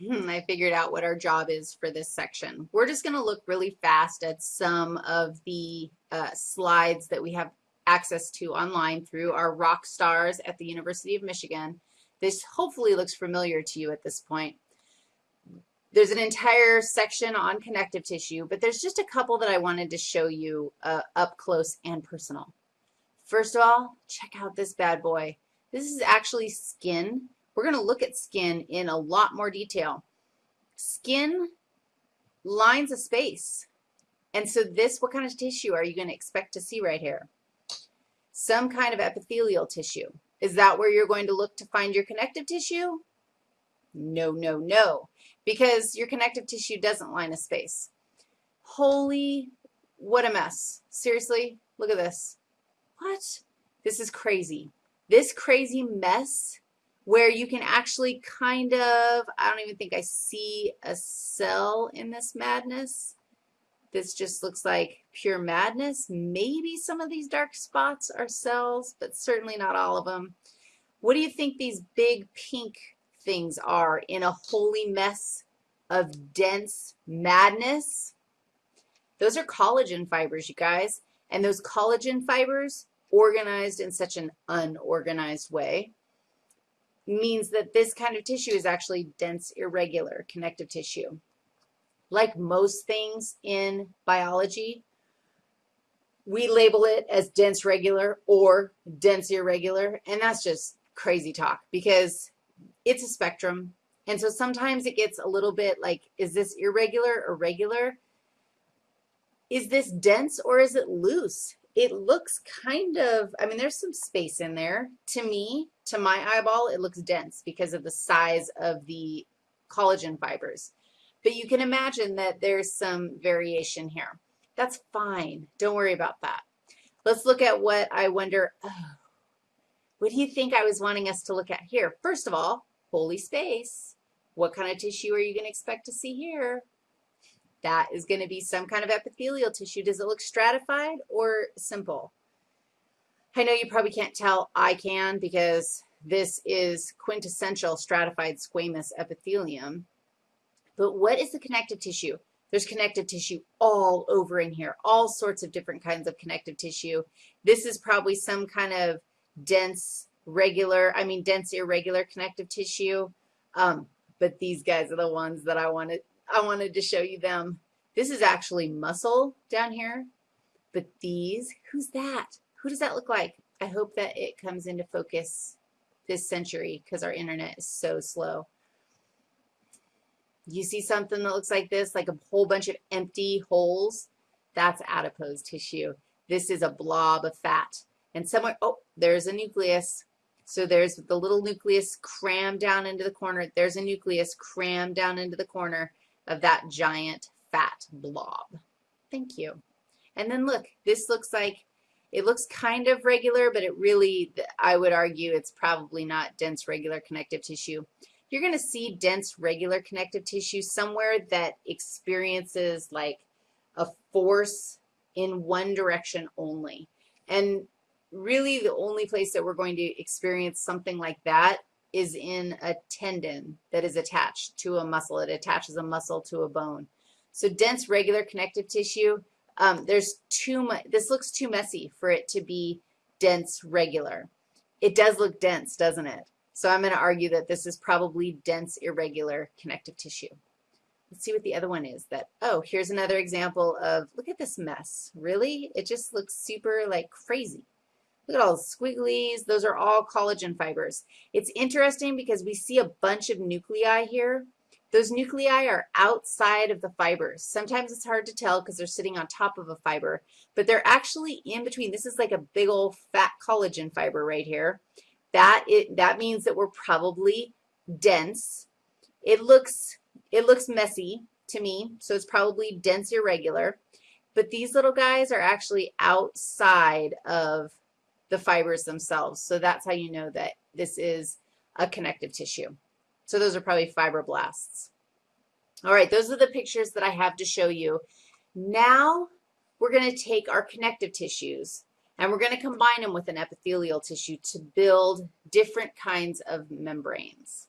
Hmm, I figured out what our job is for this section. We're just going to look really fast at some of the uh, slides that we have access to online through our rock stars at the University of Michigan. This hopefully looks familiar to you at this point. There's an entire section on connective tissue, but there's just a couple that I wanted to show you uh, up close and personal. First of all, check out this bad boy. This is actually skin. We're going to look at skin in a lot more detail. Skin lines a space. And so this, what kind of tissue are you going to expect to see right here? Some kind of epithelial tissue. Is that where you're going to look to find your connective tissue? No, no, no, because your connective tissue doesn't line a space. Holy, what a mess. Seriously, look at this. What? This is crazy. This crazy mess where you can actually kind of, I don't even think I see a cell in this madness. This just looks like pure madness. Maybe some of these dark spots are cells, but certainly not all of them. What do you think these big pink things are in a holy mess of dense madness? Those are collagen fibers, you guys. And those collagen fibers, organized in such an unorganized way, means that this kind of tissue is actually dense, irregular connective tissue. Like most things in biology, we label it as dense regular or dense irregular, and that's just crazy talk because it's a spectrum. And so sometimes it gets a little bit like, is this irregular or regular? Is this dense or is it loose? It looks kind of, I mean, there's some space in there. To me, to my eyeball, it looks dense because of the size of the collagen fibers. But you can imagine that there's some variation here. That's fine. Don't worry about that. Let's look at what I wonder, oh, what do you think I was wanting us to look at here? First of all, holy space. What kind of tissue are you going to expect to see here? That is going to be some kind of epithelial tissue. Does it look stratified or simple? I know you probably can't tell. I can because this is quintessential stratified squamous epithelium. But what is the connective tissue? There's connective tissue all over in here, all sorts of different kinds of connective tissue. This is probably some kind of dense, regular, I mean dense, irregular connective tissue. Um, but these guys are the ones that I wanted, I wanted to show you them. This is actually muscle down here, but these, who's that? Who does that look like? I hope that it comes into focus this century because our internet is so slow. You see something that looks like this, like a whole bunch of empty holes? That's adipose tissue. This is a blob of fat. And somewhere, oh, there's a nucleus. So there's the little nucleus crammed down into the corner. There's a nucleus crammed down into the corner of that giant fat blob. Thank you. And then look, this looks like, it looks kind of regular, but it really, I would argue it's probably not dense regular connective tissue. You're going to see dense regular connective tissue somewhere that experiences like a force in one direction only. And really the only place that we're going to experience something like that is in a tendon that is attached to a muscle. It attaches a muscle to a bone. So dense regular connective tissue, um, there's too much, this looks too messy for it to be dense regular. It does look dense, doesn't it? So I'm going to argue that this is probably dense irregular connective tissue. Let's see what the other one is that, oh, here's another example of, look at this mess. Really? It just looks super like crazy. Look at all the squigglies. Those are all collagen fibers. It's interesting because we see a bunch of nuclei here. Those nuclei are outside of the fibers. Sometimes it's hard to tell because they're sitting on top of a fiber, but they're actually in between. This is like a big old fat collagen fiber right here. That, it, that means that we're probably dense. It looks, it looks messy to me, so it's probably dense irregular. But these little guys are actually outside of the fibers themselves. So that's how you know that this is a connective tissue. So those are probably fibroblasts. All right, those are the pictures that I have to show you. Now we're going to take our connective tissues and we're going to combine them with an epithelial tissue to build different kinds of membranes.